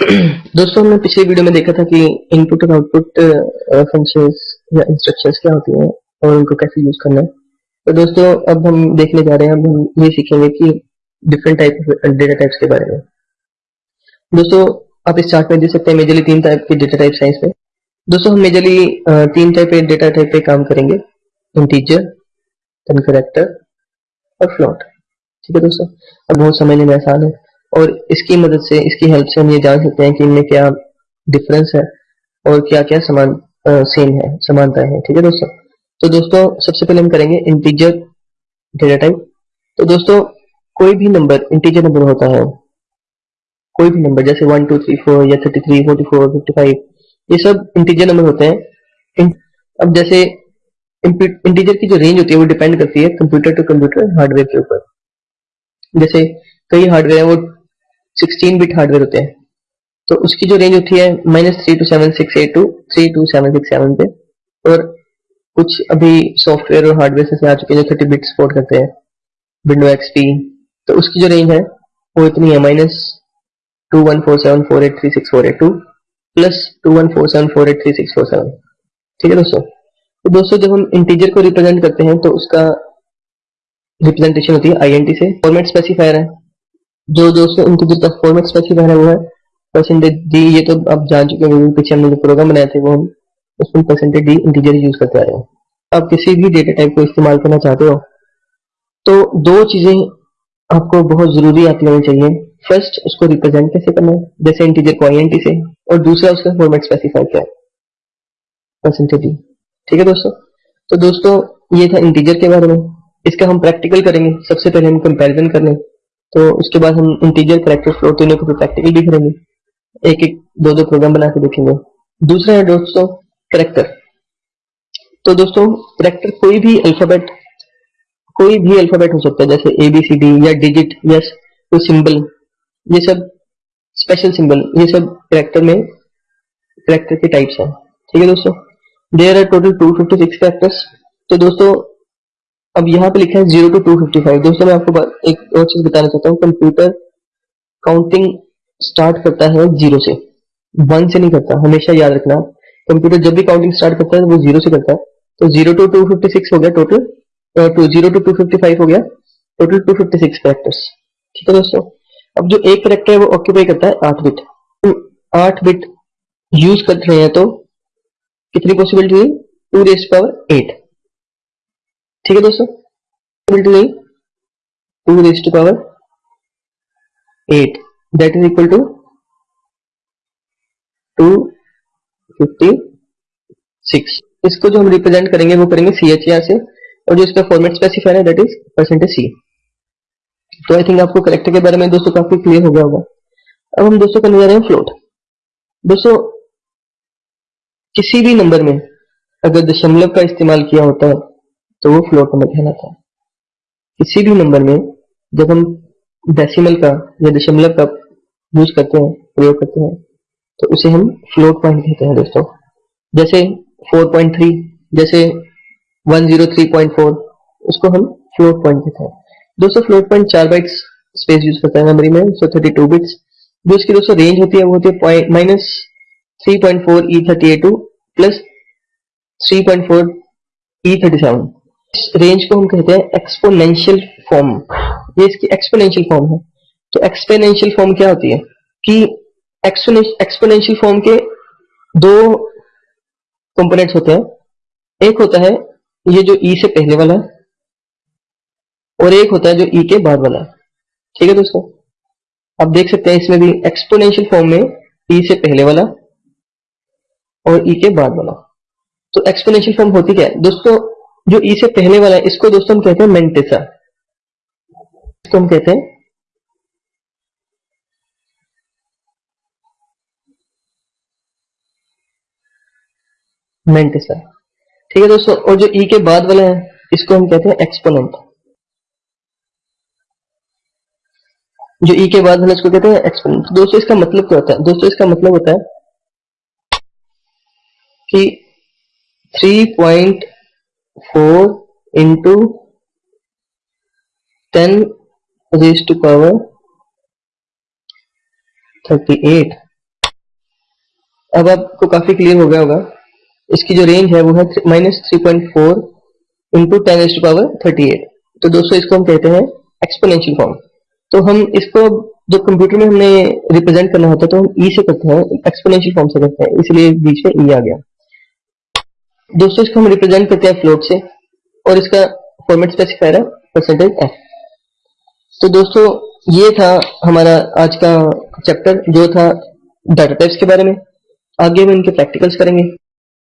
दोस्तों हमने पिछले वीडियो में देखा था कि इनपुट और आउटपुट फ़ंक्शंस या इंस्ट्रक्शंस क्या होती हैं और उनको कैसे यूज़ करना है। तो दोस्तों, अब हम देखने जा रहे हैं, अब हम ये सीखेंगे कि डिफरेंट टाइप डेटा टाइप्स के बारे में। दोस्तों, आप इस चार्ट में देख सकते हैं मेजरली तीन टाइप के डेटा टाइप साइंस में दोस्तों, हम मेजरली तीन टाइप के डेटा टाइप पे काम करेंगे। इंटीजर करेक्टर और फ्लॉट ठीक है दोस्तों? अब बहुत समझने में आसान है। और इसकी मदद से, इसकी हेल्प से हम ये जान सकते हैं कि इनमें क्या डिफरेंस है और क्या क्या समान सेम है, समानता है। ठीक है दोस्तों? तो दोस्तों, सबसे पहले हम करेंगे इंटीजर डेटा टाइप तो दोस्तों, कोई भी नंबर इंटीजर नंबर होता है, कोई भी नंबर जैसे वन टू थ्री फोर या thirty three forty four fifty five ये सब इंटीजर नंबर होते हैं। अब जैसे इंटीजर की जो रेंज होती है, वो डिपेंड करती है कंप्यूटर टू कंप्यूटर हार्डवेयर के ऊपर। जैसे कई हार्डवेयर है, वो 16 बिट हार्डवेयर होते हैं। तो उसकी जो रेंज होती है minus three two seven six eight two three two seven six seven पे। और कुछ अभी सॉफ्टवेयर और हार्डवेयर से आ चुके हैं जो थर्टी बिट सपोर्ट करते हैं। विंडो एक्सपी तो उसकी जो रेंज है, वो इतनी है minus two one four seven four eight three six four eight two plus two one four seven four eight three six four seven ठीक है दोस्तों? तो दोस्तों, जब हम इंटीजर को रिप्रेजेंट करते हैं तो उसका रिप्रेजेंटेशन होती है आईएनटी से। फॉर्मेट स्पेसिफायर है। जो दोस्तों इंटीजर का फॉर्मेट स्पेसिफायर है वो है परसेंटेज डी ये तो आप जान चुके हैं पीछे हमने जो प्रोग्राम बनाए थे, वो हम उसमें परसेंटेज डी इंटीजर यूज़ करते आ रहे हैं। आप किसी भी डेटा टाइप को इस्तेमाल करना चाहते हो तो दो चीज़ें आपको बहुत ज़रूरी आती होनी चाहिए। फ़र्स्ट उसको रिप्रेजेंट कैसे करना है? जैसे इंटीजर को आई से, और दूसरा, उसका फॉर्मेट स्पेसिफाई क्या है। परसेंटेज डी ठीक है दोस्तों? तो दोस्तों, ये था इंटीजर के बारे में। इसका हम प्रैक्टिकल करेंगे। सबसे पहले हम कंपैरिजन कर लें तो उसके बाद हम इंटीजर करेक्टर फ्लो तीनों को प्रैक्टिकल भी करेंगे। एक एक दो दो प्रोग्राम बना के देखेंगे। दूसरा है दोस्तों करेक्टर तो दोस्तों करेक्टर कोई भी अल्फ़ाबेट कोई भी अल्फ़ाबेट हो सकता है, जैसे ए बी सी डी या डिजिट या कोई सिंबल ये सब स्पेशल सिंबल ये सब करेक्टर में करेक्टर के टाइप्स हैं। ठीक है दोस्तों? देयर आर टोटल 256 करेक्टर्स तो दोस्तों अब यहाँ पे लिखा है zero two two fifty five दोस्तों, मैं आपको एक और चीज़ बताना चाहता हूँ। कंप्यूटर काउंटिंग स्टार्ट करता है ज़ीरो से। वन से नहीं करता, हमेशा याद रखना। कंप्यूटर जब भी काउंटिंग स्टार्ट करता है, वो ज़ीरो से करता है। तो zero two two fifty six हो गया total two zero two two fifty five हो गया total two fifty six characters ठीक है दोस्तों? अब जो एक करेक्टर है, वो ऑक्यूपाई करता है आठ बिट आठ बिट यूज़ कर रहे हैं तो कितनी पॉसिबिलिटी हुई? टू रेस पावर एट ठीक है दोस्तों? नहीं two raise to power eight that is equal to two fifty six इसको जो हम रिप्रेजेंट करेंगे, वो करेंगे सी एच से, और जो इसका फॉर्मेट स्पेसिफायर है दैट इज़ परसेंटेज सी तो आई थिंक आपको करेक्टर के बारे में दोस्तों काफ़ी क्लियर हो गया होगा। अब हम दोस्तों करने जा रहे हैं फ्लोट दोस्तों, किसी भी नंबर में अगर दशमलव का इस्तेमाल किया होता है तो वो फ्लोट नंबर कहना था। किसी भी नंबर में जब हम डेसिमल का या दशमलव का यूज़ करते हैं, प्रयोग करते हैं तो उसे हम फ्लोट पॉइंट कहते हैं दोस्तों। जैसे 4.3 जैसे 103.4 उसको हम फ्लोट पॉइंट कहते हैं। दोस्तों फ्लोट पॉइंट चार बाइट्स स्पेस यूज़ करता है मेमोरी में सो थर्टी टू बिट्स जो इसकी दोस्तों रेंज होती है, वो होती है minus three point four E thirty eight to plus three point four E thirty seven इस रेंज को हम कहते हैं एक्सपोनेंशियल फॉर्म ये इसकी एक्सपोनेंशियल फॉर्म है। तो एक्सपोनेंशियल फॉर्म क्या होती है? कि एक्सपोनेंशियल फॉर्म के दो कंपोनेंट्स होते हैं। एक होता है ये जो ई e से पहले वाला है और एक होता है जो ई e के बाद वाला है। ठीक है दोस्तों? आप देख सकते हैं इसमें भी एक्सपोनेंशियल फॉर्म में ई e से पहले वाला और ई के बाद वाला। तो एक्सपोनेंशियल फॉर्म होती क्या है? दोस्तों जो ई से पहले वाला है, इसको दोस्तों हम कहते हैं मेंटेसा इसको हम कहते हैं मेंटेसा ठीक है दोस्तों, और जो ई के बाद वाला है, इसको हम कहते हैं एक्सपोनेंट जो ई के बाद वाला इसको कहते हैं एक्सपोनेंट दोस्तों, इसका मतलब क्या होता है? दोस्तों, इसका मतलब होता है कि three point four into ten raise to power thirty eight अब आपको काफ़ी क्लियर हो गया होगा। इसकी जो रेंज है वो है minus three point four into ten to power thirty eight तो दोस्तों, इसको हम कहते हैं एक्सपोनेंशियल फॉर्म तो हम इसको जो कंप्यूटर में हमने रिप्रेजेंट करना होता है तो हम ई से करते हैं एक्सपोनेंशियल फॉर्म से करते हैं। इसलिए बीच में ई आ गया। दोस्तों इसको हम रिप्रेजेंट करते हैं फ्लोट से, और इसका फॉर्मेट स्पेसिफायर है परसेंटेज एफ़ तो दोस्तों, ये था हमारा आज का चैप्टर जो था डाटा टाइप्स के बारे में। आगे हम इनके प्रैक्टिकल्स करेंगे।